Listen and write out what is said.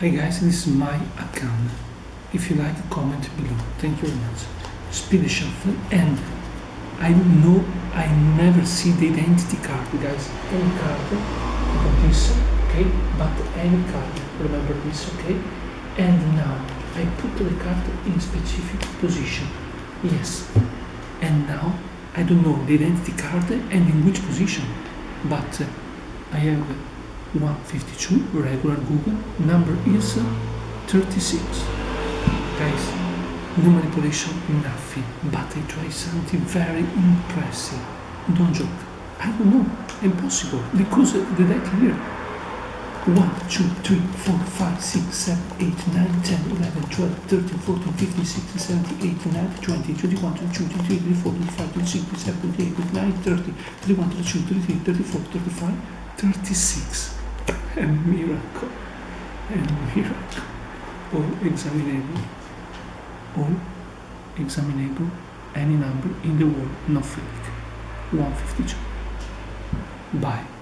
Hey guys, this is my account. If you like, comment below. Thank you very much. Speed shuffle and I know I never see the identity card, guys. Any card, this, okay? But any card, remember this, okay? And now I put the card in specific position. Yes. And now I don't know the identity card and in which position, but I have 152 regular Google. Number is uh, 36 guys no manipulation nothing but I try something very impressive. Don't joke. I don't know. Impossible. Because the deck here 1, 2, 3, 4, 5, 6, 7, 8, 9, 10, 11, 12, 13, 14, 15, 16, 17, 18, 19, 20, 21, 22, 23, 24, 25, 26, 27, 28, 29, 30, 31, 32, 33, 34, 35, 36. A miracle. A miracle. All examinable. All examinable. Any number in the world, no fake. 152. Bye.